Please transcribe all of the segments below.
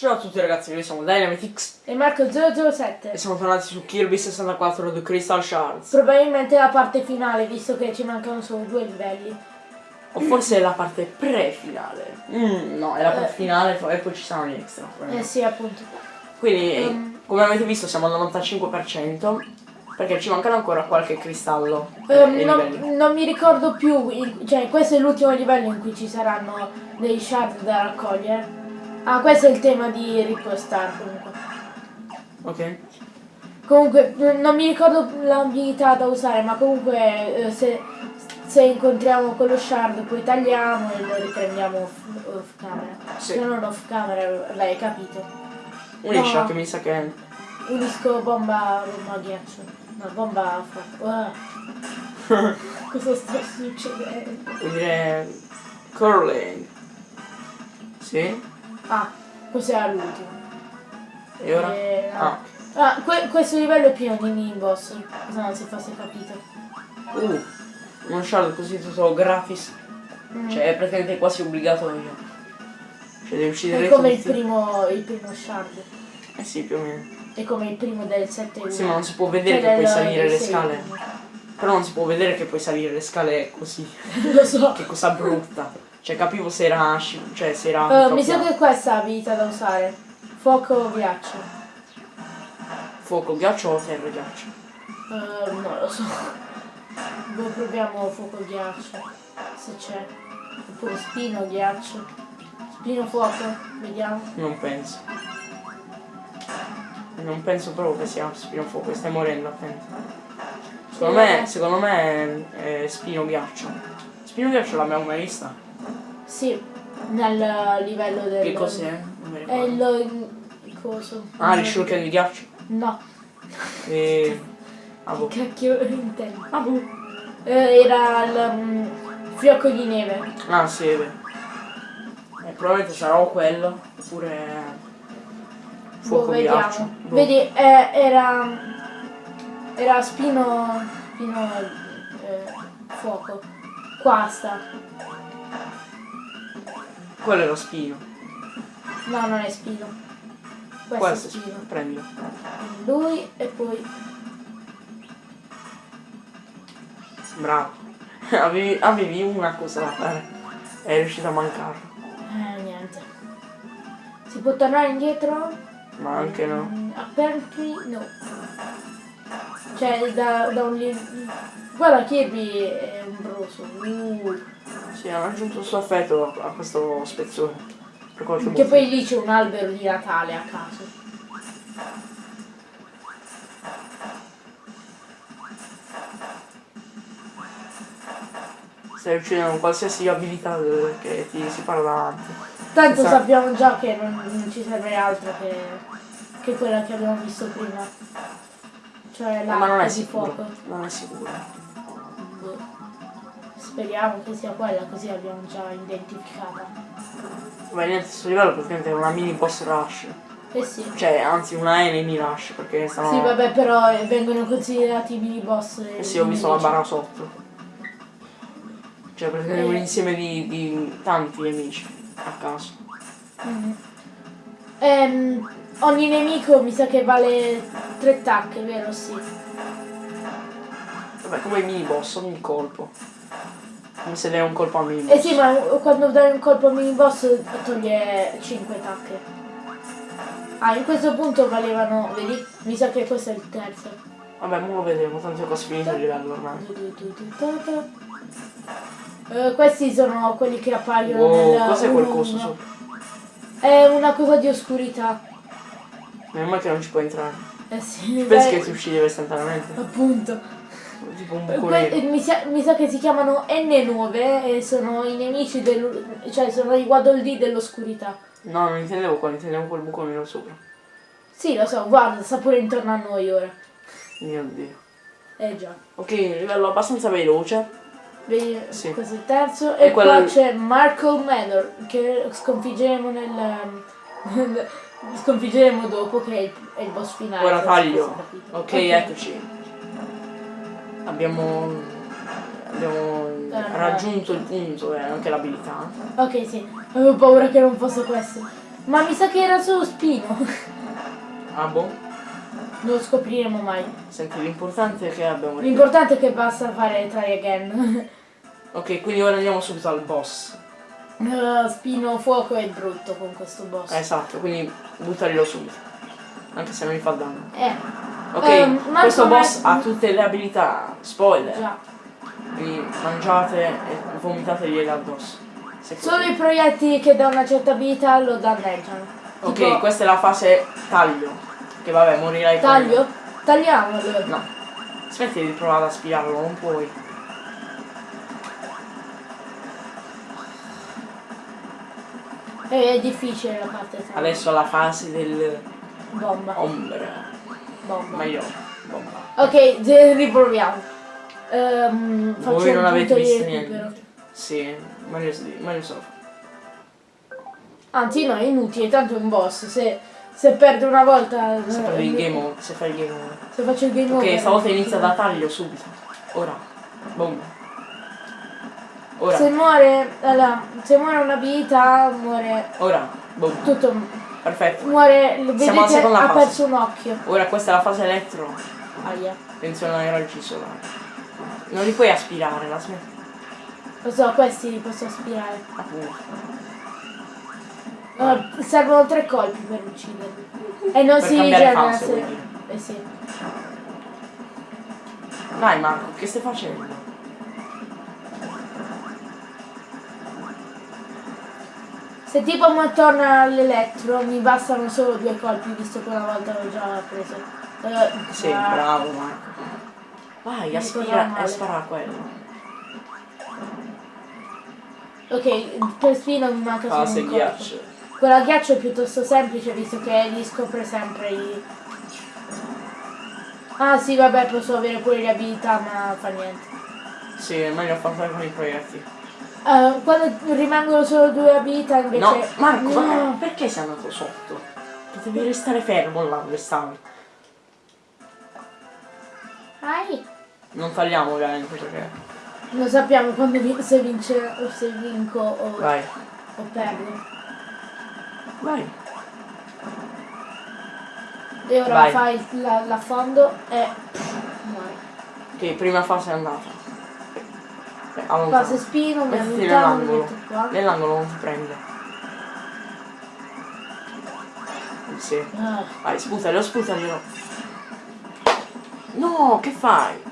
Ciao a tutti ragazzi, noi siamo Dynamitix E Marco 007. e siamo tornati su Kirby 64 The Crystal Shards. Probabilmente la parte finale, visto che ci mancano solo due livelli. O forse è la parte pre-finale. Mm, no, è la parte finale e poi ci saranno gli extra. Eh sì, appunto. Quindi, Um. come avete visto, siamo al 95% perché ci mancano ancora qualche cristallo e Ehm, e non, non mi ricordo più, cioè questo è l'ultimo livello in cui ci saranno dei shard da raccogliere. Ah, questo è il tema di Ripple Star comunque. Ok? Comunque, non mi ricordo l'abilità da usare, ma comunque eh, se, se incontriamo quello shard poi tagliamo e lo riprendiamo off, off camera. Sì. Se non off camera, l'hai capito. Unisci No. che mi sa che... Unisco bomba, bomba ghiaccio. No, bomba. Ah. Cosa sta succedendo? Vuol dire... Curling. Sì? Ah, cos'era l'ultimo? E ora? Eh, no. Ah. Ah, que- questo livello è pieno di mini boss. Non si fosse capito. Uh, uno shard così tutto gratis. Mm. Cioè è praticamente quasi obbligatorio. Cioè devi uccidere è come il tutti. primo, il primo shard. Eh sì, più o meno. È come il primo del 7 Sì, ma non si può vedere Cioè, che puoi salire le scale. Però non si può vedere che puoi salire le scale così. Lo so. Che cosa brutta. Cioè capivo se era cioè se era Eh, mi sa che questa è abilità da usare. Fuoco o ghiaccio. fuoco, ghiaccio o terra ghiaccio. Eh, non lo so. Boh, proviamo fuoco ghiaccio. Se c'è. Oppure spino ghiaccio. Spino fuoco. Vediamo. Non penso. Non penso proprio che sia spino fuoco, stai morendo attento. Secondo me, secondo me è, è spino ghiaccio. Spino ghiaccio l'abbiamo mai vista? Sì, nel livello del... Che cos'è? È il... coso. Ah, le shuriken di ghiaccio? No. E... Ah, boh. Che cacchio intendi? Ah, boh. Eh, era il mm, fiocco di neve. Ah, sì, è vero. Eh, probabilmente sarà o quello, oppure... Fuoco Boh, ghiaccio. vediamo. Boh. Vedi, eh, era... Era spino... Spino... eh, fuoco. Qua sta. Quello è lo spino. No, non è spino. Questo, Questo è spino. Prendilo. Lui e poi... Bravo. avevi, avevi una cosa da fare. E è riuscito a mancarlo. Eh, niente. Si può tornare indietro? Ma anche no. Mm, Apparently no. Cioè da, da un. Guarda Kirby è ombroso. Uh. Sì, ha aggiunto il suo affetto a, a questo spezzone. Per qualche Che motivo. poi lì c'è un albero di Natale a caso. Stai uccidendo qualsiasi abilità che ti si parla davanti. Tanto Esatto. sappiamo già che non, non ci serve altro che, che quella che abbiamo visto prima. Cioè Ma non l'arco è di sicuro. fuoco. Non è sicuro. Boh. Speriamo che sia quella così l'abbiamo già identificata. Ma niente, questo livello praticamente è una mini boss rush. Eh sì. Cioè, anzi una enemy rush, perché stanno... Sì, vabbè, però eh, vengono considerati mini boss. Eh sì, ho visto la barra sotto. Cioè, praticamente un Eh. insieme di, di tanti nemici a caso. Mhm. Ehm, ogni nemico mi sa che vale tre tacche, vero? Sì. Vabbè, come mini boss, ogni colpo. Come se dai un colpo al mini boss. Eh sì, ma quando dai un colpo al mini boss toglie 5 tacche. Ah, in questo punto valevano, vedi? Mi sa che questo è il terzo. Vabbè, mo lo vedremo, tanto è quasi finito il livello ormai. Eh, questi sono quelli che appaiono Wow, nel cos'è quel 1-1. coso sopra? È una cosa di oscurità. Meno male che non ci puoi entrare. Eh sì, Pensi beh, che ti uccideva istantaneamente? appunto. Tipo un Eh, que- eh, mi, sa, mi sa che si chiamano N9 e sono i nemici del... cioè sono i Waddle dell'oscurità. No, non intendevo quello, intendevo quel buco nero sopra. Sì, lo so, guarda, sta pure intorno a noi ora. Mio dio. Eh già. Ok, livello abbastanza veloce. Vedi, Sì. questo è il terzo. E E, quello- qua c'è Markle Manor che sconfiggeremo nel... sconfiggeremo dopo che è il, è il boss finale. Ora taglio. Ok, eccoci. Abbiamo, abbiamo raggiunto il punto e anche l'abilità. Ok, sì. Avevo paura che non fosse questo. Ma mi sa che era solo Spino. Ah boh. Non lo scopriremo mai. Senti, l'importante è che abbiamo... L'importante è che basta fare try again. Ok, quindi ora andiamo subito al boss. Uh, Spino fuoco è brutto con questo boss. Eh, esatto, quindi buttarlo subito. Anche se non mi fa danno. Eh, Ok, ma questo boss ha tutte le abilità. Spoiler. già. Quindi mangiate e vomitategli addosso. Se Solo i proiettili che da una certa abilità lo danneggiano. Ok, Tipo, questa è la fase taglio. Che vabbè, morirai taglio? Tagliamolo. No. Smetti di provare ad aspirarlo, non puoi. Eh, È difficile la parte taglio. Adesso la fase del Bomba. ombra. Bomba. Meglio. Bomba. Ok, riproviamo. Ehm, Voi non avete visto niente. Sì, meglio, meglio solo. Anzi no, è inutile, tanto è un boss. Se, se perde una volta... Se eh, fai il game over, se fai il game over. Se faccio il game over... Ok, stavolta inizia da taglio subito. Ora. Boom. Ora. Se muore... Allora, se muore un'abilità, muore Ora. Boom. tutto... Perfetto. Muore... Siamo alla Vedete, ha fase. perso un occhio. Ora questa è la fase elettro. Aia. Attenzione ai raggi solari. Non li puoi aspirare, la smetti. Lo so, questi li posso aspirare. Appunto. Allora, servono tre colpi per ucciderli. E non Per si fase, se... Eh sì. Dai Marco, che stai facendo? Se tipo mi torna all'elettro mi bastano solo due colpi visto che una volta l'ho già preso. Eh, Sì, ah, bravo Marco. Vai, male. spara a quello. Ok, per spino mi manca solo Fase un colpo. ghiaccio. Quella a ghiaccio è piuttosto semplice visto che gli scopre sempre i... Ah sì vabbè posso avere pure le abilità ma fa niente. Sì, è meglio affrontare con i proiettili. Eh, quando rimangono solo due abilità invece... No, Marco, No. ma perché sei andato sotto? Potevi restare fermo là dove stavi. Ai. Non tagliamo ovviamente perché. Non sappiamo quando vi- se vince o se vinco o, Vai, o perdo. vai. E ora Vai. fai la- l'affondo e muori. Ok, prima fase è andata. Eh, allontano. Fase spino, mi mi nell'angolo. non ti prende. Sì. Ah, Vai, sputaglielo, sputaglielo. No, che fai?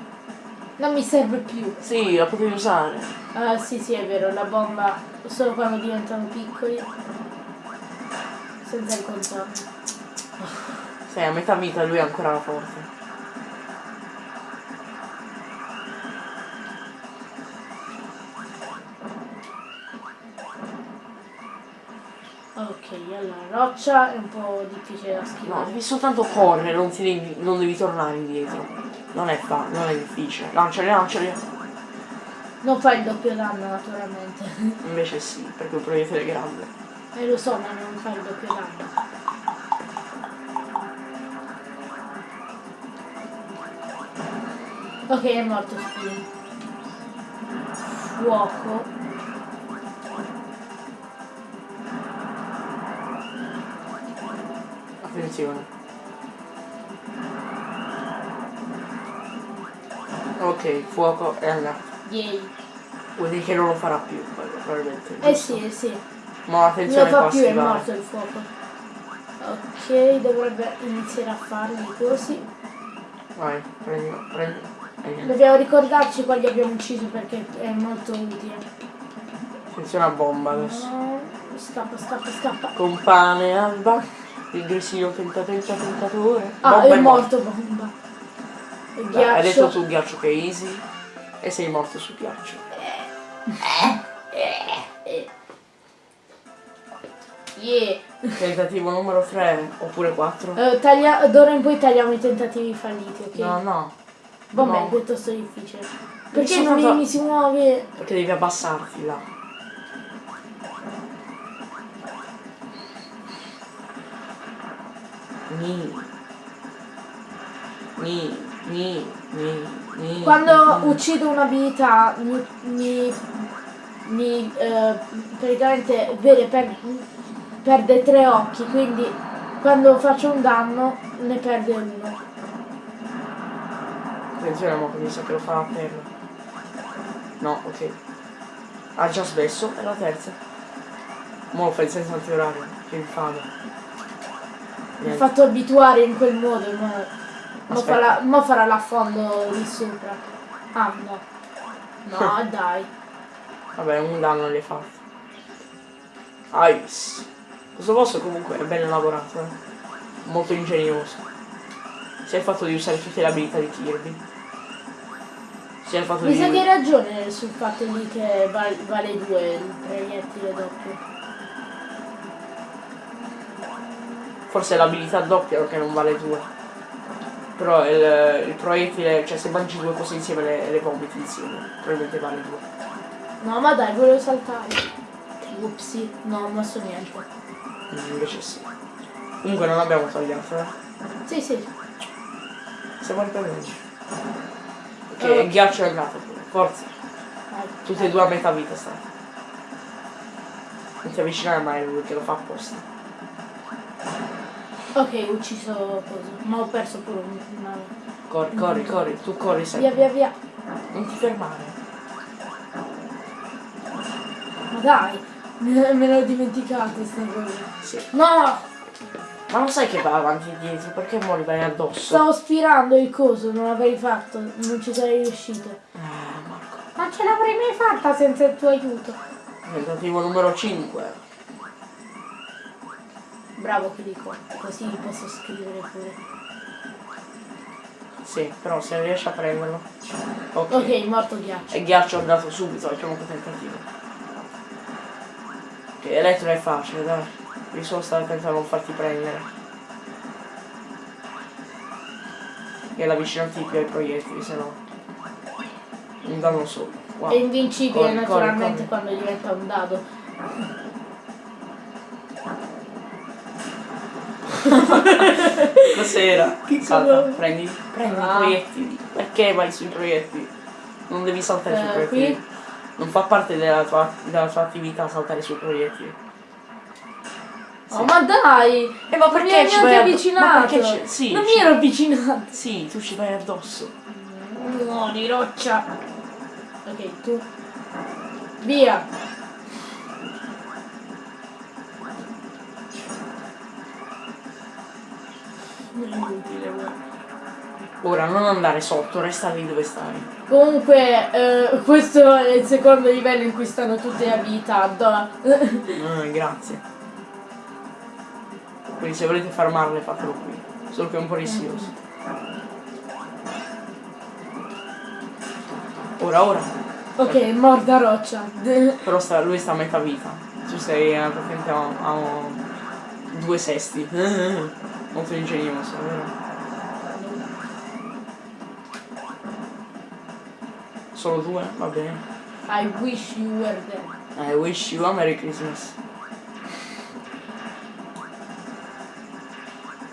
non mi serve più. Sì, la potevi usare. Ah sì sì è vero, la bomba solo quando diventano piccoli. Senza il contorno. Sei a metà vita lui è ancora forte. Ok, roccia è un po' difficile da No, schivare. devi soltanto correre, non, ti devi, non devi tornare indietro. Non è fa, non è difficile. Lanciali, lanciali. Non fa il doppio danno naturalmente. Invece sì, perché il proiettile è grande. E lo so, ma non fa il doppio danno. Ok, è morto Spino. Fuoco. Attenzione. Ok, fuoco è andato. Yay. Vuol dire che non lo farà più, probabilmente. Eh sì, eh sì. Ma Non attenzione lo fa più, è morto il fuoco. Ok, dovrebbe iniziare a farli così. Vai, prendi, prendi. e. Dobbiamo ricordarci quali abbiamo ucciso perché è molto utile. Attenzione a bomba adesso. No, scappa, scappa, scappa. Compane Alba, il grissino tenta tenta tentatore. Ah, Bomba è morto bomba. Il Dai, Hai detto ghiaccio. sul ghiaccio che è easy e sei morto sul ghiaccio. Yeah. Tentativo numero 3 oppure 4? Eh, taglia- d'ora in poi tagliamo i tentativi falliti, ok? No, no. Vabbè, no. è piuttosto difficile. Perché non fatto- mi si muove? Perché devi abbassarti là. Ni. Ni, ni, ni, ni. Quando ni. uccido un'abilità mi, mi, mi, eh, praticamente vede per perde tre occhi, quindi quando faccio un danno ne perde uno. Attenzione mi sa che lo fa a terra. No, ok. Ha già smesso, è la terza. Mo lo fai senza antiorario, che infame. Mi ha fatto abituare in quel modo, ma, ma, farà, ma farà l'affondo lì sopra. Ah no. No dai. Vabbè, un danno hai fatto. Ice. Questo boss comunque è ben lavorato, eh. Molto ingegnoso. Sia il fatto di usare tutte le abilità di Kirby. Sia il fatto Mi di... sa che hai ragione sul fatto lì che val- vale due il proiettile doppio. Forse è l'abilità doppia che non vale due. Però il, il proiettile, cioè se mangi due cose insieme le, le vomiti insieme, probabilmente vale due. No ma dai, volevo saltare. Upsi, no, non so niente. Mm, Invece sì. Comunque non abbiamo tagliato, eh. Sì, sì. Siamo riprendendo. Ok, il ghiaccio è andato. Forza. Tutte e due a metà vita state. Non ti avvicinare mai lui che lo fa apposta. Ok, ho ucciso cosa. Ma ho perso pure un- una. Corri, corri, corri, tu corri Via, sempre. via, via. Non ti fermare. Ma dai, me l'ho dimenticato sta cosa. Sì. No! Ma non sai che va avanti e dietro, perché mo li vai addosso? Stavo spirando il coso, non l'avrei fatto, non ci sarei riuscito. Eh, Marco. Ma ce l'avrei mai fatta senza il tuo aiuto? Tentativo numero 5. Bravo che dico, così posso scrivere pure. Sì, però se riesci a prenderlo. Ok. Ok, morto ghiaccio. E ghiaccio è andato subito al primo tentativo. Ok, elettro è facile, dai. Devi solo stare attento a non farti prendere. E ad avvicinarti più ai proiettili, se no. Un danno solo. Wow. È invincibile Corri, naturalmente corri, corri. quando diventa un dado. Cos'era? Che Salta, cosa? prendi, prendi Ah. i proiettili. Perché vai sui proiettili? Non devi saltare sui Eh, proiettili. qui? Non fa parte della tua, della tua attività saltare sui proiettili. Oh ma dai! Eh, ma Non perché mi hai ci vai avvicinato! ma perché sì, non mi ero avvicinato! Sì, tu ci vai addosso. No, di roccia! Ok, tu. Via! Inutile, guarda. Ora non andare sotto, resta lì dove stai. Comunque, eh, questo è il secondo livello in cui stanno tutte le abilità. Ah, grazie. Quindi se volete farmarle fatelo qui. Solo che è un po' rischioso. Ora, ora. ok, morda roccia. Però sta- lui sta a metà vita. Tu sei praticamente a, a due sesti. Molto ingegnoso, vero? Solo due? Va bene. I wish you were there. I wish you a Merry Christmas.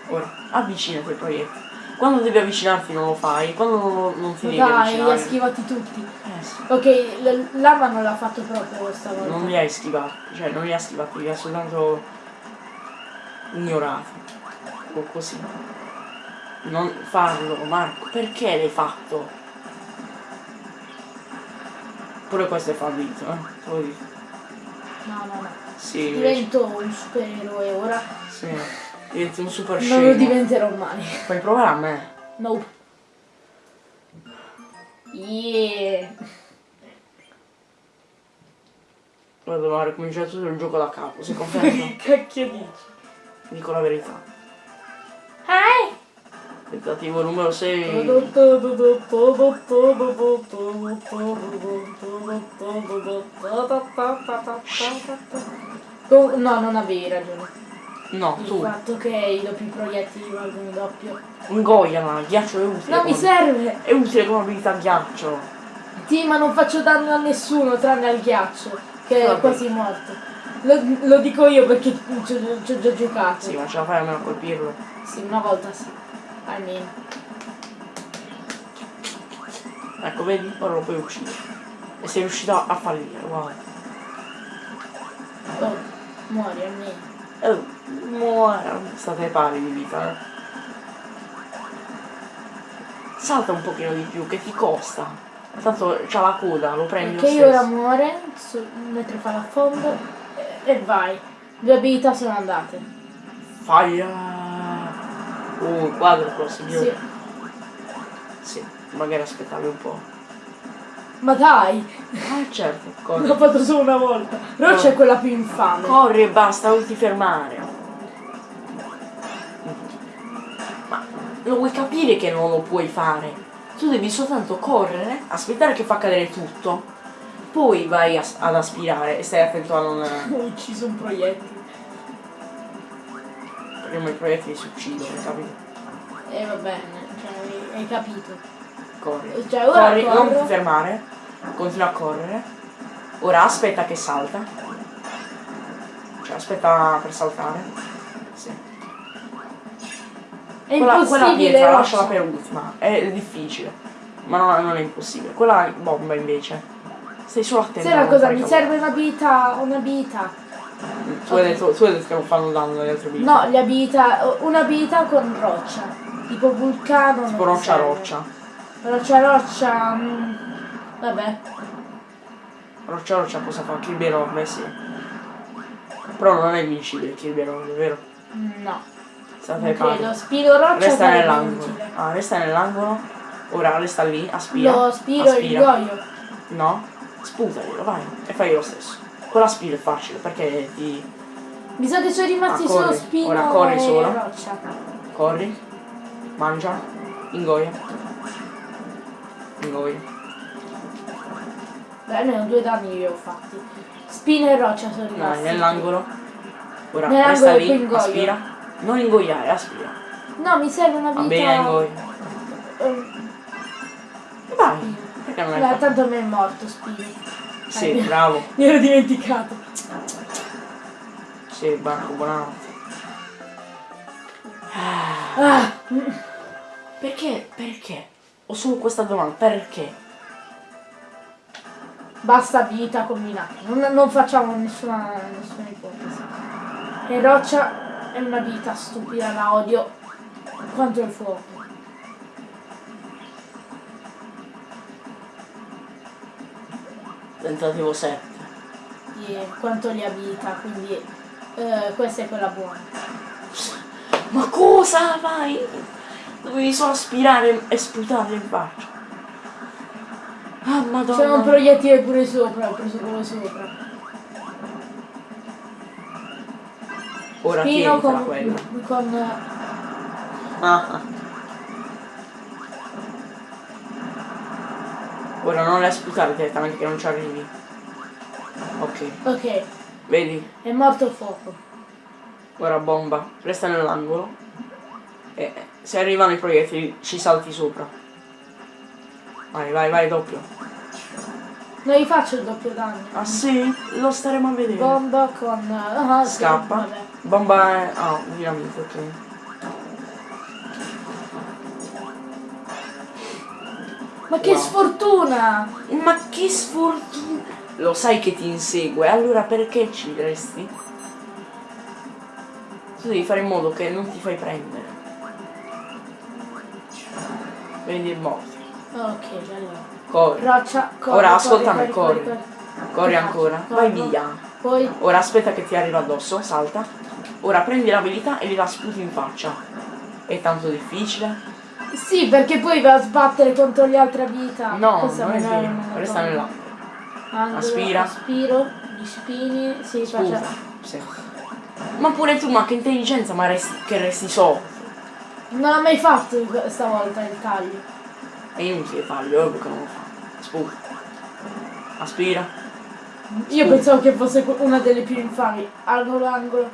Ora, avvicinati ai proiettili. Quando devi avvicinarti non lo fai, quando non, non ti devi Dai, li ha avvicinare. schivati tutti. Eh sì. Ok, l- l'ama non l'ha fatto proprio stavolta. Non li hai schivati, cioè non li ha schivati, li ha soltanto ignorati. O così. Non farlo, Marco, perché l'hai fatto? Pure questo è fallito, eh? Te lo dico. No, no, no. Sì, invece. Divento un supereroe ora. Sì. Diventi un super Non lo scemo. diventerò mai. Puoi provare a me. No. Yeah. Ora dobbiamo ricominciare tutto il gioco da capo, si conferma? Che cacchio dici? Dico la verità. Eh? Tentativo numero 6. Oh, no, non avevi ragione. No, Il tu. fatto che i doppi proiettili valgono doppio. Ingoiala, il ghiaccio è utile. Non mi serve! È utile come abilità ghiaccio. Sì, ma non faccio danno a nessuno tranne al ghiaccio, che è Vabbè. quasi morto. Lo, lo dico io perché ci ho già giocato. Sì, ma ce la fai almeno a colpirlo. Sì, una volta sì. Almeno. Ecco, vedi? Ora lo puoi uccidere. E sei riuscito a fallire, wow. Oh, muori almeno. Eh, muore. State pari di vita. eh. Salta un pochino di più, che ti costa. Tanto c'ha la coda, lo prendi Perché lo io ora muore, mentre fa l'affondo e, vai. Due abilità sono andate. Fire! Uh, quadruplo, Sì. signore. Sì. magari aspettavi un po'. Ma dai, Ah, certo, corri. l'ho fatto solo una volta. Roccia è quella più infame. Corri e basta, non ti fermare. Ma lo vuoi capire che non lo puoi fare? Tu devi soltanto correre, aspettare che fa cadere tutto, poi vai a- ad aspirare e stai attento a non. Ho ucciso un proiettile. Prima i proiettili si uccidono, capito? E va bene, cioè, hai- capito. Corri. Cioè, ora Corri, non ti fermare, continua a correre. Ora aspetta che salta. Cioè aspetta per saltare. Sì. È Quella, quella impossibile. pietra lasciala per ultima, è difficile. Ma non, non è impossibile. Quella bomba invece. Stai solo attento. Sai a una non cosa, mi serve un'abilità, un'abilità. Tu hai, detto, tu hai detto che non fanno danno le altre abilità. No, le abilità, un'abilità con roccia. Tipo vulcano. Tipo roccia serve. roccia. Roccia roccia. mm, vabbè. Roccia roccia cosa fa? Kirby enorme, sì. Però non è invincibile Kirby enorme, vero? No. State Non credo. Spiro roccia Resta nell'angolo. Ah, resta nell'angolo. Ora resta lì, aspira. Lo spiro e il aspira. goio. No, sputaglielo, vai. E fai lo stesso. Con la spira è facile perché ti Mi sa che sono rimasti Ah, solo spino Ora corri e solo. roccia. corri, mangia, ingoia. Ingoia. Beh, almeno due danni li ho fatti. Spino e roccia sono rimasti. nell'angolo. Ora Nell'angolo resta lì, aspira. Non ingoiare, aspira. No, mi serve una Va vita. bene, ingoia. Ehm, Vai. Perché non beh, è fatto? tanto me è morto Spino. Sì, Eh, bravo. Mi ero dimenticato. Sì, Barco, buonanotte. Ah, Perché? Perché? Ho solo questa domanda, perché? basta vita combinata. Non, non facciamo nessuna, nessuna ipotesi. E roccia è una vita stupida, la odio quanto il fuoco. Tentativo 7. E quanto li abilita, quindi eh, questa è quella buona. Ma cosa fai? Dovevi solo aspirare e sputarli in faccia. Ah, madonna. C'è un proiettile pure sopra, ho preso quello sopra. Ora Spino con, quella. con Ah, Ora non le sputare direttamente che non ci arrivi. Ok, Ok, vedi? è morto il fuoco. Ora bomba. Resta nell'angolo. E se arrivano i proiettili ci salti sopra. Vai, vai, vai, doppio. Non gli faccio il doppio danno. Ah sì? Lo staremo a vedere. Bomba con. sì, Scappa. vabbè. Bomba è... Ah, dinamite, ok. Ma che Wow. sfortuna! Ma che sfortuna! Lo sai che ti insegue, allora perché ci resti? Tu devi fare in modo che non ti fai prendere. Vedi il morto. Ok, allora. Corri. Roccia, corri. Ora corri, ascoltami, corri. corri. Corri ancora. Vai via. Poi. Ora aspetta che ti arriva addosso, salta. Ora prendi l'abilità e gliela sputi in faccia. È tanto difficile? Sì, perché poi va a sbattere contro le altre abilità. No, Questa non è vero. me la Resta tolgo. nell'angolo. Angolo, Aspira. Aspiro, gli spini. Sì, Sputa. faccia. Sì. Ma pure tu, ma che intelligenza, ma resti, che resti sotto. Non l'ho mai fatto stavolta il taglio. È inutile è ovvio che non lo fa. Sputa. Aspira. Io pensavo che fosse una delle più infami. Angolo, angolo.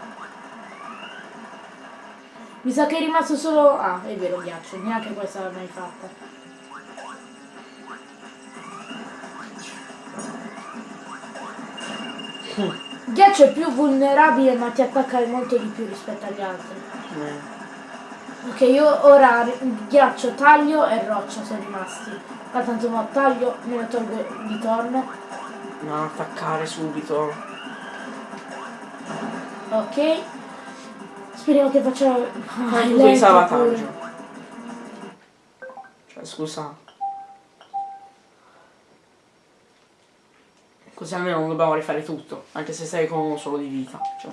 Mi sa che è rimasto solo... Ah, è vero, ghiaccio. Neanche questa l'ho mai fatta. Ghiaccio è più vulnerabile ma ti attacca molto di più rispetto agli altri. Eh. Ok, io ora ghiaccio, taglio e roccia sono rimasti. Ma tanto mo taglio, me lo tolgo di torno. Non attaccare subito. Ok. Speriamo che faccia... Ah, tutto di salvataggio. Cioè, scusa. Così almeno non dobbiamo rifare tutto, anche se sei con uno solo di vita. Cioè.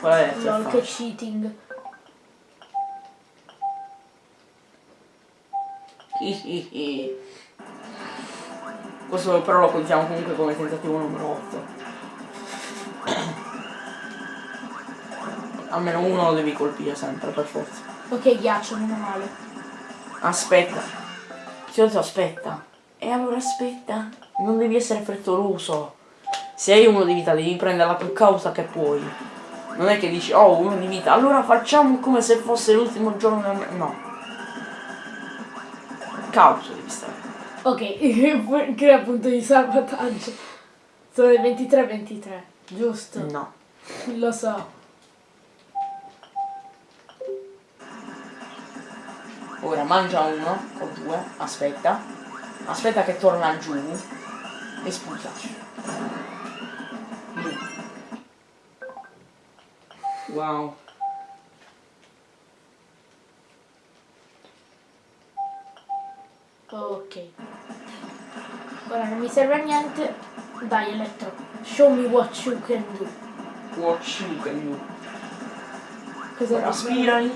Qual è il Lol, che cheating. Questo però lo contiamo comunque come tentativo numero 8. Almeno uno lo devi colpire sempre, per forza. Ok, ghiaccio, meno male. Aspetta. Ho detto aspetta. E allora aspetta. Non devi essere frettoloso. Se hai uno di vita devi prendere la più causa che puoi. Non è che dici, oh, uno di vita, allora facciamo come se fosse l'ultimo giorno del me-". No. Causa devi stare. Ok, crea punto di salvataggio. Sono le 23-23, giusto? No. Lo so. Ora mangia uno o due, aspetta. Aspetta che torna giù e sputa. Giù. Wow. Ok. Ora non mi serve a niente. Dai, Elettro. Show me what you can do. Watch you can do. Cosa Ora aspirali.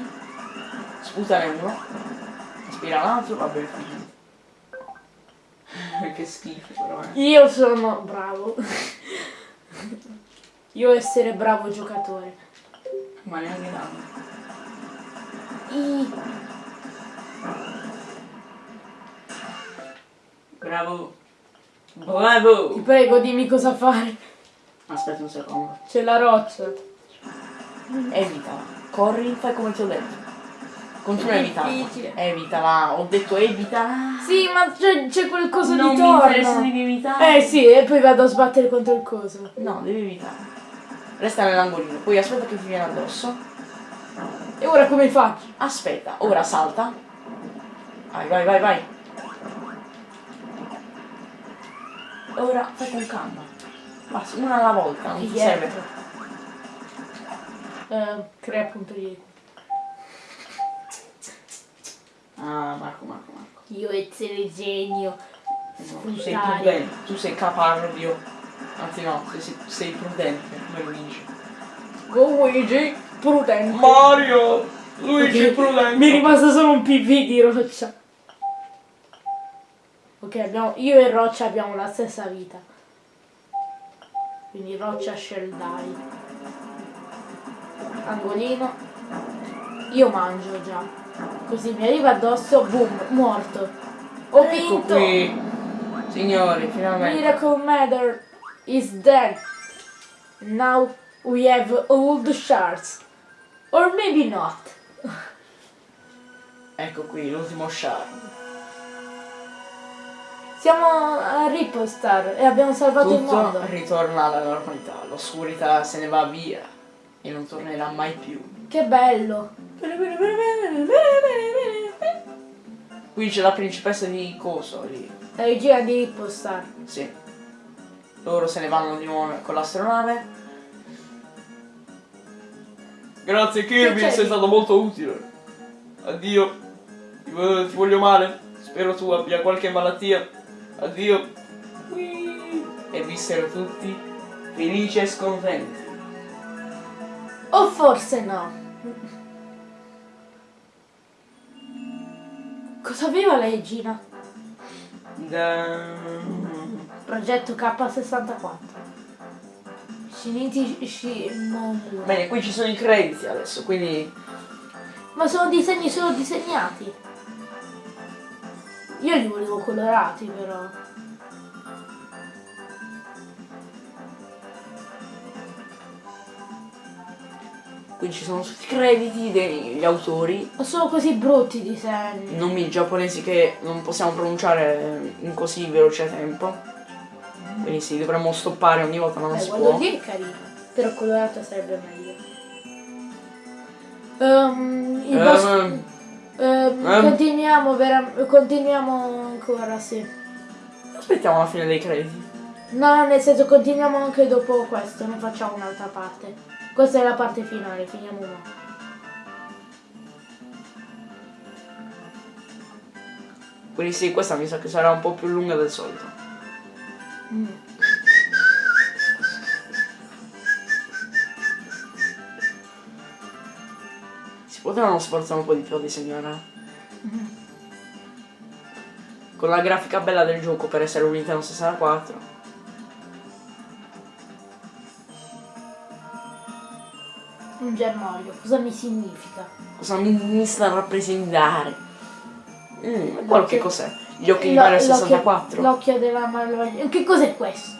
Sputane uno. Aspira l'altro, va bene finito. che schifo però eh. Io sono bravo. Io essere bravo giocatore. Ma neanche tanto. I- Bravo. Ti Bravo. prego, dimmi cosa fare. Aspetta un secondo. C'è la roccia. Evitala. Corri, fai come ti ho detto. Continua a evitarla. Evitala. Ho detto evitala. Sì, ma c'è, quel coso non di mi interessa, torno. devi evitare. Eh sì, e poi vado a sbattere contro il coso. No, devi evitare. Resta nell'angolino. Poi aspetta che ti viene addosso. E ora come faccio? Aspetta, ora salta. Vai, vai, vai, vai. Ora fai con calma. Basta, una alla volta, non ti serve. Eh, crea punto di... Ah, Marco, Marco, Marco. Io essere genio. No, tu sei prudente, tu sei capardio. Anzi no, sei, sei prudente, come Luigi. Go Luigi, prudente. Mario! Luigi Ok, prudente! Mi è rimasto solo un PV di roccia. Ok, abbiamo, io e Roccia abbiamo la stessa vita. Quindi Roccia shall die. Angolino. Io mangio già. Così mi arriva addosso, boom, morto. Ho Ecco vinto! qui, signori, finalmente. Miracle Matter is dead. Now we have all the shards. Or maybe not. Ecco qui, l'ultimo shard. Siamo a Ripostar e abbiamo salvato il Tutto mondo. ritorna alla normalità, l'oscurità se ne va via e non tornerà mai più. Che bello. Qui c'è la principessa di Coso lì. La regia di Ripostar. Sì. Loro se ne vanno di nuovo con l'astronave. Grazie Kirby, sei stato molto utile. Addio. Ti, vo- ti voglio male. Spero tu abbia qualche malattia. Addio. E vissero tutti felici e scontenti. O forse no. Cosa aveva la regina? Da... Progetto K64. Shinichi Shimomura. Bene, qui ci sono i crediti adesso, quindi Ma sono disegni solo disegnati. Io li volevo colorati però. Qui ci sono tutti i crediti degli autori, Ma sono così brutti i disegni. nomi giapponesi che non possiamo pronunciare in così veloce tempo. Quindi sì, dovremmo stoppare ogni volta, ma non Eh, si può. lì è carino. Però colorato sarebbe meglio. Ehm, il boss- Ehm, ehm, ehm. continuiamo, continuiamo ancora, sì. aspettiamo la fine dei crediti. No, nel senso continuiamo anche dopo questo, non facciamo un'altra parte. Questa è la parte finale, finiamo una. Quindi sì, questa mi sa che sarà un po' più lunga del solito. Mm. Si potevano sforzare un po' di più a disegnare. Con la grafica bella del gioco per essere un Nintendo 64. Un germoglio, cosa mi significa? Cosa mi, mi sta a rappresentare? Mm, quello che cos'è? Gli occhi di Mario l'occhio- 64? L'occhio della malvagia. Che cos'è questo?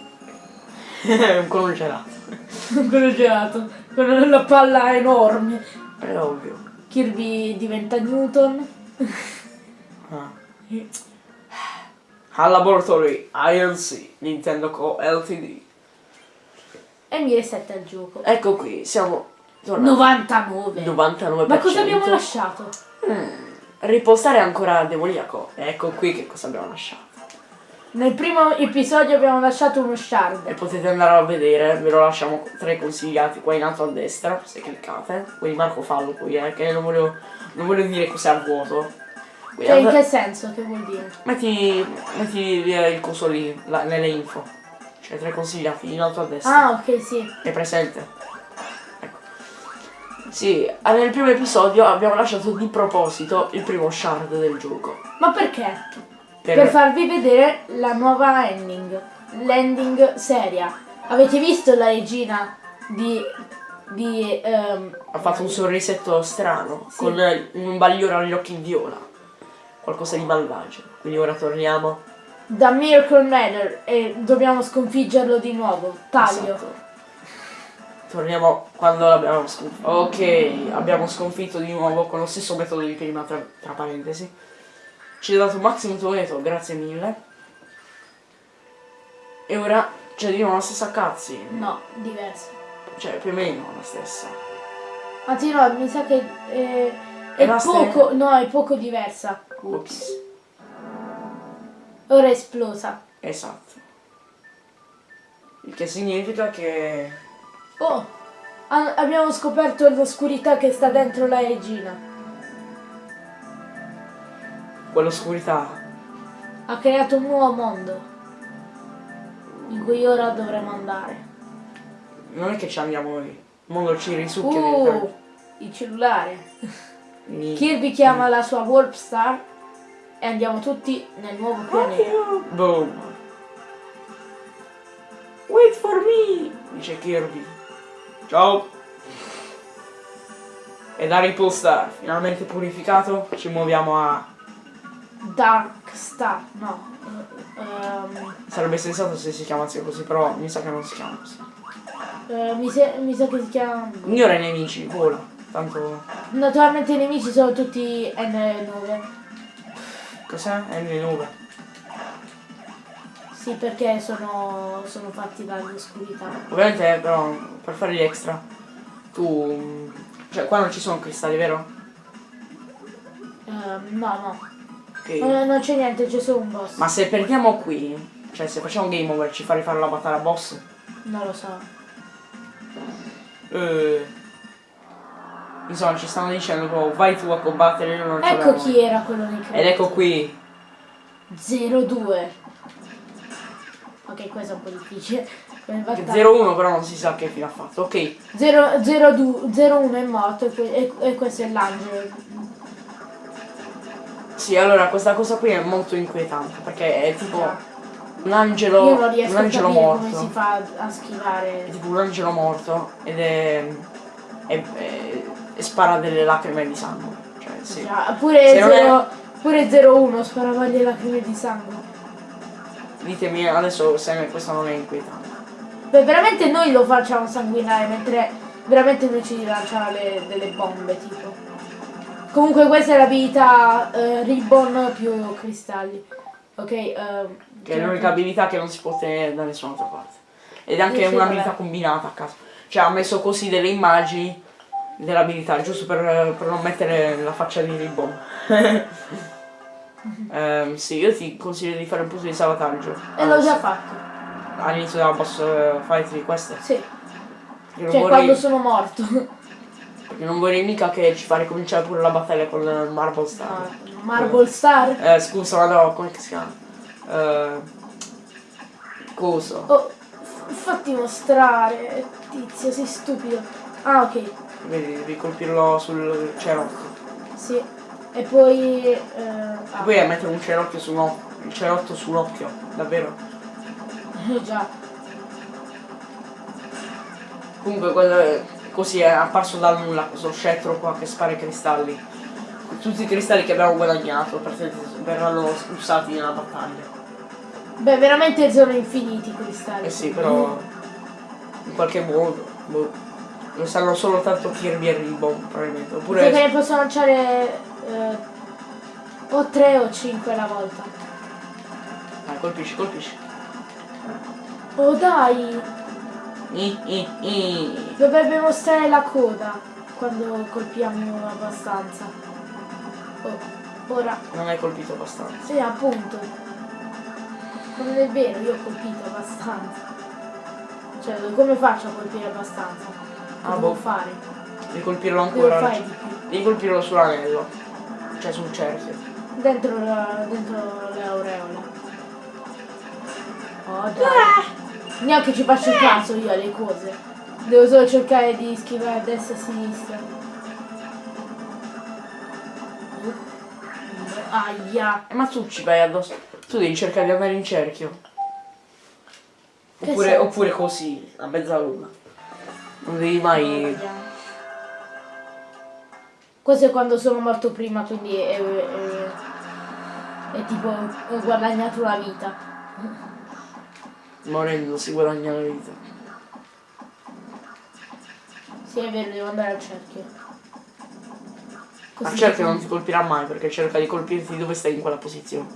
un gelato. Quello gelato, con la palla enorme. È ovvio. Kirby diventa Newton. Ah. Al laboratory ILC Nintendo Co. Ltd. E mi resetta il gioco. Ecco qui, siamo. 99. 99%. Ma cosa abbiamo lasciato? Ripostare ancora demoniaco. Ecco qui che cosa abbiamo lasciato. Nel primo episodio abbiamo lasciato uno E shard. potete andare a vedere, ve lo lasciamo tra i consigliati qua in alto a destra, se cliccate. Quindi Marco fallo qui, eh, che non voglio, non voglio dire cos'è a vuoto. Quindi Cioè, in che senso? Che vuol dire? metti, metti il coso lì, là, nelle info. Cioè tra i consigliati in alto a destra. Ah, ok, sì. È presente? Sì, nel primo episodio abbiamo lasciato di proposito il primo shard del gioco. Ma perché? Per, Per farvi vedere la nuova ending. L'ending seria. Avete visto la regina di... di... ehm, ha fatto un sorrisetto strano, Sì. con un bagliore agli occhi viola. Qualcosa di malvagio. Quindi ora torniamo. da Miracle Manor e dobbiamo sconfiggerlo di nuovo. Taglio. Esatto. Torniamo quando l'abbiamo sconfitto. Ok, abbiamo sconfitto di nuovo con lo stesso metodo di prima, tra, tra parentesi. Ci ha dato Maximum Toeto, grazie mille. E ora c'è di nuovo la stessa cutscene. No, diverso. Cioè, più o meno la stessa. Anzi no, mi sa che eh, È è la poco, no, è poco diversa. Ups. Ora è esplosa. Esatto. Il che significa che... Oh, abbiamo scoperto l'oscurità che sta dentro la regina. quell'oscurità Ha creato un nuovo mondo. In cui ora dovremo andare. non è che ci andiamo noi. Il mondo ci risucchia Uh, il cellulare. Mi- Kirby chiama la sua Warp Star e andiamo tutti nel nuovo pianeta. Boom. Wait for me, dice Kirby. Ciao. E da Ripple Star, finalmente purificato, ci muoviamo a... Dark Star, no. ehm, Sarebbe sensato se si chiamasse così, però mi sa che non si chiama così. eh, mi, sa- mi sa che si chiama... Ignora i nemici, vola. Tanto... Naturalmente i nemici sono tutti N9. Cos'è? È nelle nube. Sì, perché sono, sono fatti dall'oscurità. Ovviamente però per fare gli extra tu... Cioè qua non ci sono cristalli, vero? Ehm, no, no. Ok. Eh, non c'è niente, c'è solo un boss. Ma se perdiamo qui, cioè se facciamo game over ci fa rifare la battaglia boss? Non lo so. Eh, insomma ci stanno dicendo proprio vai tu a combattere io non Ecco l'ho". chi era quello dei Ed ecco qui 02. Ok, questo è un po' difficile. Come che battaglia. 0-1 però non si sa che fine ha fatto ok 0, 02 01 è morto e, e- questo è l'angelo. sì allora questa cosa qui è molto inquietante perché è tipo un angelo Io non un riesco a angelo capire morto come si fa a è schivare. tipo un angelo morto ed è, è- è- e spara delle lacrime di sangue cioè sì Già, pure, Se non è- 0, pure 01 sparava le lacrime di sangue. Ditemi adesso se questo non è inquietante Beh, veramente noi lo facciamo sanguinare, mentre veramente lui ci lancia le- delle bombe, tipo. Comunque questa è l'abilità eh, Ribbon più cristalli. Ok, ehm, Che è l'unica abilità che non si può ottenere da nessun'altra parte. Ed è anche un'abilità combinata a caso. Cioè ha messo così delle immagini dell'abilità, giusto per, per non mettere la faccia di Ribbon. Ehm, sì, io ti consiglio di fare un punto di salvataggio. e l'ho già fatto. all'inizio della boss fight di queste. Sì. Perché Cioè vorrei, quando sono morto. perché non vorrei mica che ci fa ricominciare pure la battaglia con Marble Star. Ah, Marble Star. Eh, scusa, ma no, come si chiama? Eh, coso. Oh, fatti mostrare, tizio, sei stupido. Ah, ok. Vedi, devi colpirlo sul cerotto. Sì. E poi... eh, ah, Poi a mettere un cerotto su un occhio. Il cerotto sull'occhio, davvero. eh, già. Comunque quello- così è apparso dal nulla questo scettro qua che spara i cristalli. Tutti i cristalli che abbiamo guadagnato verranno usati nella battaglia. Beh, veramente sono infiniti i cristalli. Eh sì, però in qualche modo. Boh, lo sanno solo tanto Kirby e Ribbon, probabilmente. Perché ne Oppure. posso lanciare eh, o 3 o 5 alla volta. Dai, colpisci, colpisci. Oh dai! I, i, i. Dovrebbe mostrare la coda quando colpiamo abbastanza. Oh, ora. Non hai colpito abbastanza. Sì, appunto. Ma non è vero, io ho colpito abbastanza. Cioè, come faccio a colpire abbastanza? Che Ah, boh. fare? Devi colpirlo ancora. Devi colpirlo sull'anello. Cioè sul cerchio. Dentro, la, dentro le aureole. Oh dai. Neanche ci faccio caso io alle cose. Devo solo cercare di schivare a destra e a sinistra. Aia. Eh, ma tu ci vai addosso. Tu devi cercare di andare in cerchio. Oppure, oppure così, a mezzaluna. Non devi mai. Questo è quando sono morto prima, quindi è, è- è tipo ho guadagnato la vita. Morendo si guadagna la vita. Sì, è vero, devo andare al cerchio. Così cerchio non ti colpirà mai perché cerca di colpirti dove stai in quella posizione.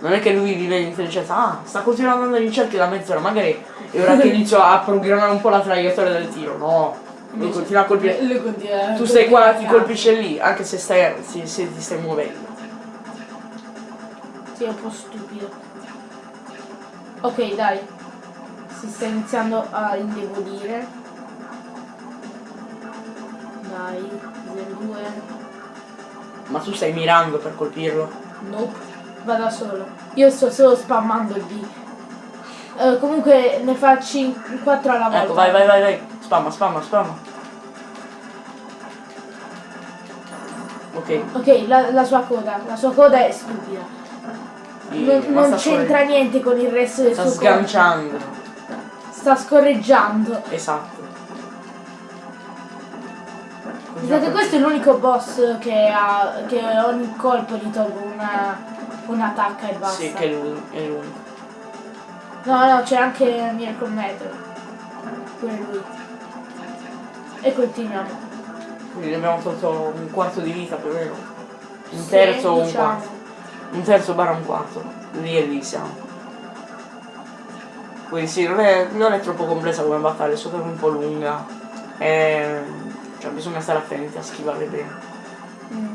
Non è che lui vive l'intelligenza, ah, sta continuando ad andare in cerchio da mezz'ora, magari è ora che inizio a programmare un po' la traiettoria del tiro. No, lui continua a colpire. Continua Tu stai qua, ti colpisce lì, anche se stai. se, se ti stai muovendo. Sì, è un po' stupido. Ok, dai. Si sta iniziando a indebolire. Dai, 02. Ma tu stai mirando per colpirlo. Nope. Va da solo. Io sto solo spammando il B. Eh, comunque ne fa 4 alla volta. Ecco, vai, vai, vai, vai. Spamma, spamma, spamma. Ok. Ok, la, la sua coda. La sua coda è stupida. sì, Non, non sta c'entra niente con il resto del Sta suo corpo. sganciando. Sta scorreggiando. Esatto. Pensate, Esatto, questo è l'unico boss che ha. che ogni colpo gli tolgo una. un'attacca e basta. Sì, che è l'unico. No, no, c'è anche Miracle Metal. Pure lui. E continuiamo. Quindi ne abbiamo tolto un quarto di vita più o meno. Un terzo o un diciamo. quarto. Un terzo barra un quarto. Lì e lì siamo. Quindi sì, non è, non è troppo complessa come battaglia, è soltanto un po' lunga. E, cioè bisogna stare attenti a schivare bene. Mm.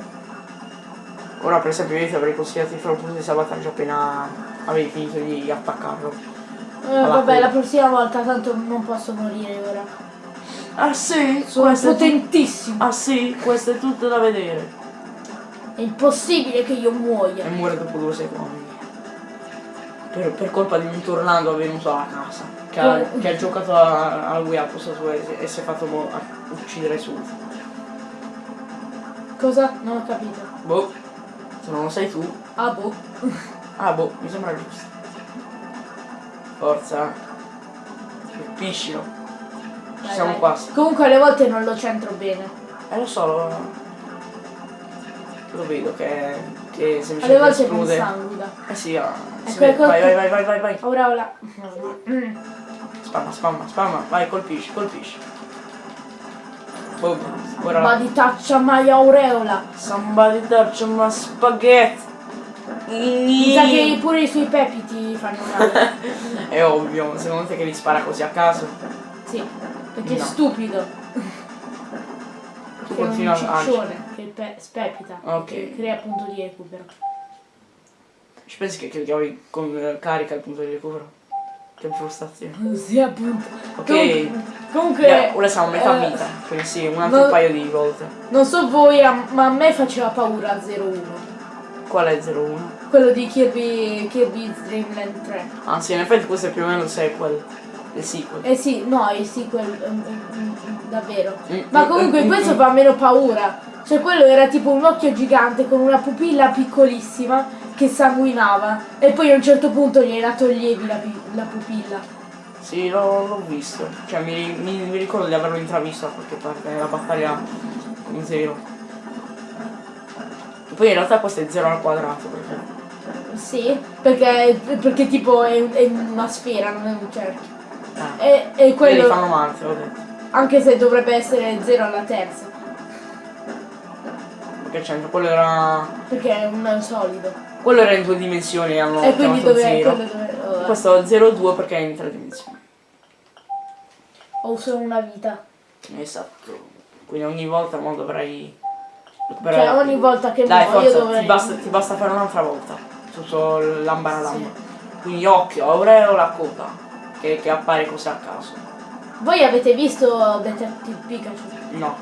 Ora per esempio io ti avrei consigliato di fare un punto di salvataggio appena avevi finito di attaccarlo. Eh, vabbè, la prossima volta tanto non posso morire ora. Ah sì? Sono potentissimo. ah sì? Questo è tutto da vedere. È impossibile che io muoia. E muore dopo due secondi. Per, per colpa di un tornado avvenuto alla casa. Che ha, Oh. che ha giocato a- Wii al posto suo e, e si è fatto uccidere subito. Cosa? Non ho capito. Boh. Se non lo sai tu. Ah, boh. Ah boh, mi sembra giusto. Forza. Colpiscilo. Ci Dai, siamo dai. quasi. Comunque alle volte non lo centro bene. Eh lo so, lo, lo vedo che, che Alle semplicemente volte non esplode. sanguina. Eh sì, ah, si Ecco, vede. ecco, vai, ecco. vai, vai, vai, vai, vai. Ora, ora. Mm. Spamma, spamma, spamma. Vai, colpisci, colpisci. Boom. Ora. Ma di taccia mai aureola. Somebody touch my spaghetti. Mi sa che pure i suoi pepi ti fanno male. È ovvio, secondo te che li spara così a caso? sì, perché è No. stupido. Tu Che è un continua a ciccione che pe- spepita. Ok. Che crea punto di recupero. Ci pensi che, che chiavi con carica il punto di recupero? Che frustrazione. Sì, appunto. Ok. Comunque, comunque, Yeah, ora siamo a metà eh, vita, quindi sì, un altro non- paio di volte. Non so voi, ma a me faceva paura 01. Qual è 01? Quello di Kirby, Kirby's Dream Land 3. Ah sì, in effetti questo è più o meno il sequel. Il sequel. Eh sì, no, il sequel, mm, mm, mm, davvero. Ma comunque questo fa meno paura. Cioè quello era tipo un occhio gigante con una pupilla piccolissima che sanguinava. E poi a un certo punto gliela toglievi la, la pupilla. Sì, l'ho, visto. Cioè mi, mi- mi ricordo di averlo intravisto da qualche parte nella battaglia con zero. Poi in realtà questo è 0 al quadrato perché. Sì, perché, perché tipo è, è una sfera, non è un cerchio. Eh. E, e quello, fanno l'ho detto. anche se dovrebbe essere 0 alla terza, Perché c'entra, quello era. perché è un solido. Quello era in due dimensioni hanno e quindi dove, quello dove oh, Questo è 0,2 perché è in tre dimensioni. ho solo una vita. Esatto. Quindi ogni volta mo dovrai. Cioè ogni volta che Dai, muoio forza, dovrei... ti, basta, ti basta fare un'altra volta. Tutto l'ambara lamba. Quindi occhio, ora ho la coda. Che, che appare così a caso. Voi avete visto Detective Pikachu? No.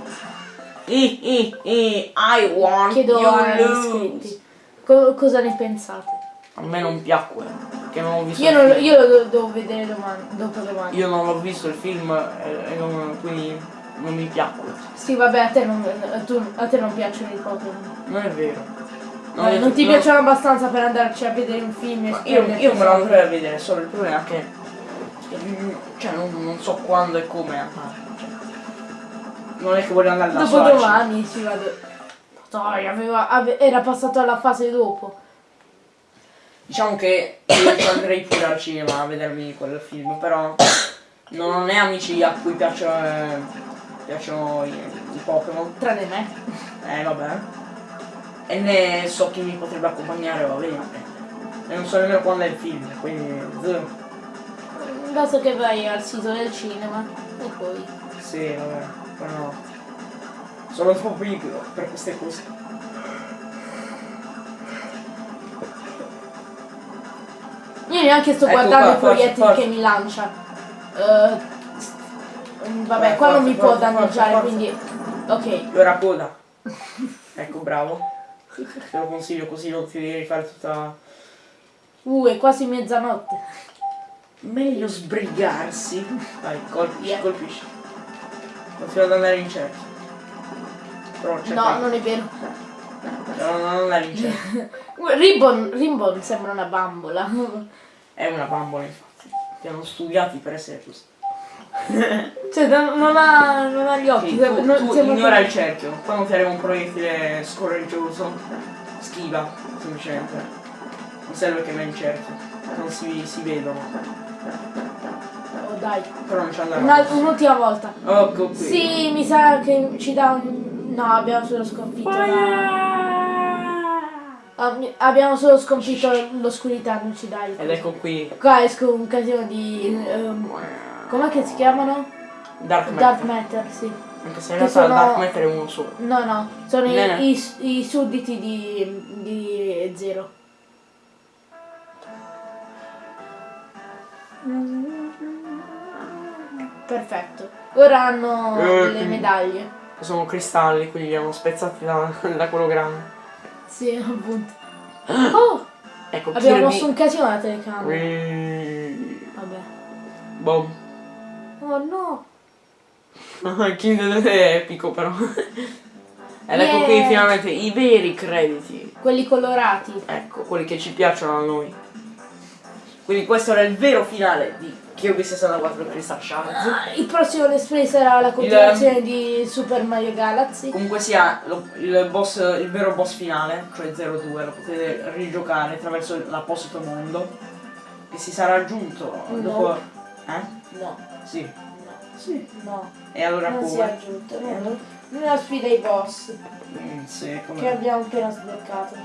I, i, i, I want Chiedo agli iscritti. Co- cosa ne pensate? A me non piacque. Che non ho visto Io, il non, film. io lo devo vedere domani, dopo domani. Io non ho visto il film e, e non- quindi non mi piacque. Sì, vabbè, a te non, a tu- a te non piacciono i Pokémon. Non è vero. Non, è- non ti piacciono abbastanza per andarci a vedere un film Ma Io, io me lo andrei a vedere, solo il problema è che. Cioè, non, non so quando e come non è che voglio andare da Dopo sola. domani ci vado. Dai, aveva- ave- era passato alla fase dopo. Diciamo che io andrei pure al cinema a vedermi quel film, però non ho né amici a cui piacciono, eh, piacciono i, i Pokémon. Tranne me. Eh vabbè. E né so chi mi potrebbe accompagnare va bene. E non so nemmeno quando è il film, quindi. Basta che vai al sito del cinema e poi. Sì, vabbè, però no. Sono troppo piccolo per queste cose. Io neanche sto Ecco guardando qua, i proiettili forza. che mi lancia. Eh, mm, vabbè, Eh, qua non forza, mi può forza, danneggiare, forza, quindi. Ok. Io era coda. ecco, bravo. Te lo consiglio così non ti devi fare tutta. Uh, è quasi mezzanotte. Meglio sbrigarsi. Vai, colpisci, Yeah. colpisci. Continua ad andare in cerchio. Però cerca No, non è vero. cioè, non andare in cerchio. Ribbon, Ribbon sembra una bambola. È una bambola infatti. Ti hanno studiati per essere così. Cioè, non, non ha, non ha gli occhi. Sì, tu, non- tu ignora che- il cerchio. Quando ti arriva un proiettile scorreggioso, schiva, semplicemente. Non serve che vai in cerchio. Non si, si vedono. Oh, dai. Però non ci. Una- un'ultima volta. Ecco qui. Sì, mi sa che ci dà un... No, abbiamo solo sconfitto Abbiamo solo sconfitto l'oscurità, non ci dai. Ed ecco qui. Qua esco un casino di... ehm, com'è che si chiamano? Dark Matter. Dark Matter, sì. Anche se in realtà sono- Dark Matter è uno solo. No, no, sono i, i- i sudditi di, di Zero. Perfetto. Ora hanno Eh, le medaglie. Sono cristalli, quindi li hanno spezzati da, da quello grande. Sì, appunto. Oh! Ecco, Abbiamo mosso un casino alla telecamera. Whee! Vabbè. Boom. Oh no! Kinder è epico però. Ed ecco Yeah. qui finalmente i veri crediti. Quelli colorati. Ecco, quelli che ci piacciono a noi. Quindi questo era il vero finale di Kirby 64 Crystal Shards. Il prossimo Let's Play sarà la continuazione di Super Mario Galaxy. Comunque sia lo- il, boss, il vero boss finale, cioè 02, lo potete rigiocare attraverso l'apposito mondo. Che si sarà aggiunto No. dopo. Eh? No, Sì. no, Sì. no. E allora Non si è come? aggiunto. No, nella sfida ai boss Mm, sì, che come. abbiamo appena sbloccato.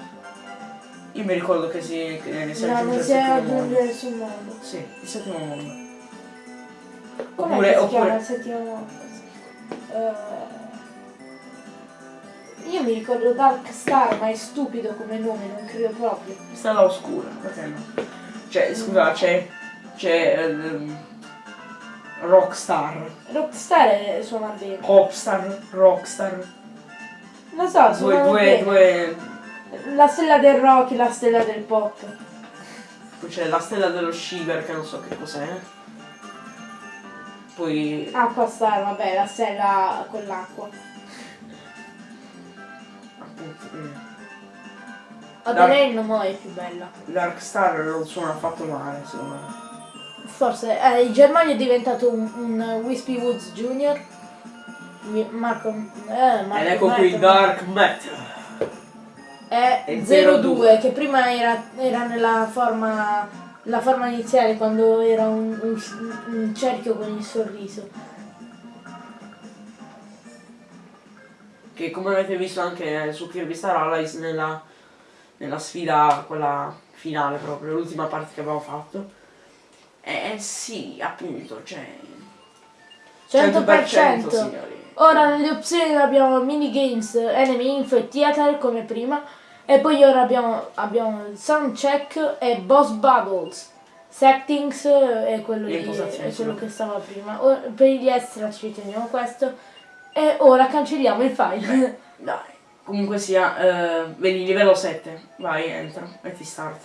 Io mi ricordo che si, che si No, aggiunge non il si aggiunto mondo. nessun mondo. Sì, il settimo mondo. Com'è Oppure, che si chiama oppure. il settimo mondo? Eh, io mi ricordo Dark Star, ma è stupido come nome, non credo proprio. Stella oscura, perché no? Cioè, scusa, c'è c'è ehm, Rockstar, Rockstar è- suona bene. Popstar, Rockstar, Lo so, due, due, bene. due, La stella del rock e la stella del pop. poi c'è la stella dello Shiver che non so che cos'è. Poi Acqua Star, vabbè, la stella con l'acqua. appunto eh, Adelaide no è più bella. Dark Star non suona affatto male secondo me. Forse eh, in Germania è diventato un, un Wispy Woods Junior. Marco, eh, Marco Ed ecco qui Marco- Dark Matter. è è 02 02, che prima era, era nella forma la forma iniziale quando era un, un- un cerchio con il sorriso. Che come avete visto anche su Kirby Star Allies nella, nella sfida, quella finale proprio, l'ultima parte che abbiamo fatto. Eh sì, appunto, cioè... 100%. signori. Ora nelle opzioni abbiamo minigames, enemy info e theater come prima. E poi ora abbiamo, abbiamo il sound check e boss battles. Settings è quello, di- impostazioni, è quello che stava prima. Ora- per gli extra ci teniamo questo. E ora cancelliamo il file. Dai. Comunque sia, eh, vedi livello 7, vai, entra, metti start.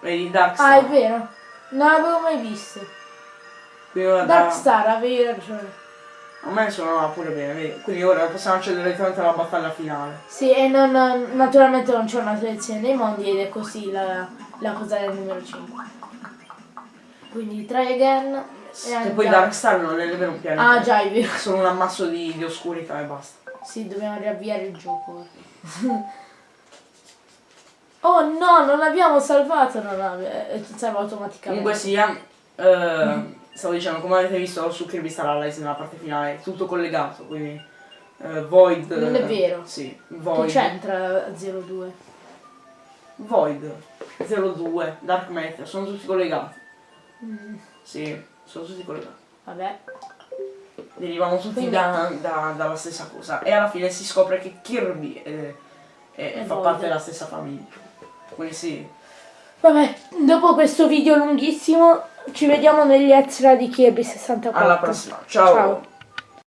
Vedi Dark ah, è Star. vero. Non l'avevo mai visto. Quindi ora Dark da- Star, avevi ragione. A me suonava pure bene? Quindi ora possiamo accedere direttamente alla battaglia finale. Sì, e non, naturalmente non c'è una selezione dei mondi ed è così la, la cosa del numero 5. Quindi try again. E E poi Dark Star non è nemmeno un pianeta. Ah già, è vero. È solo un ammasso di, di oscurità e basta. Sì, dobbiamo riavviare il gioco. oh no, non abbiamo salvato, non abbiamo, è salvato automaticamente. Comunque sia, eh, stavo dicendo, come avete visto su Kirby Star Allies nella parte finale, è tutto collegato, quindi eh, Void... Non è vero. Sì, Che Void. c'entra 02? Void, 02, Dark Matter, sono tutti collegati. Mm, Sì, sono tutti collegati. vabbè. Derivano tutti Quindi- da- da- dalla stessa cosa. E alla fine si scopre che Kirby è- è- È fa parte della stessa famiglia. Quindi sì. Vabbè, dopo questo video lunghissimo ci vediamo negli extra di Kirby 64. Alla prossima. Ciao. Ciao.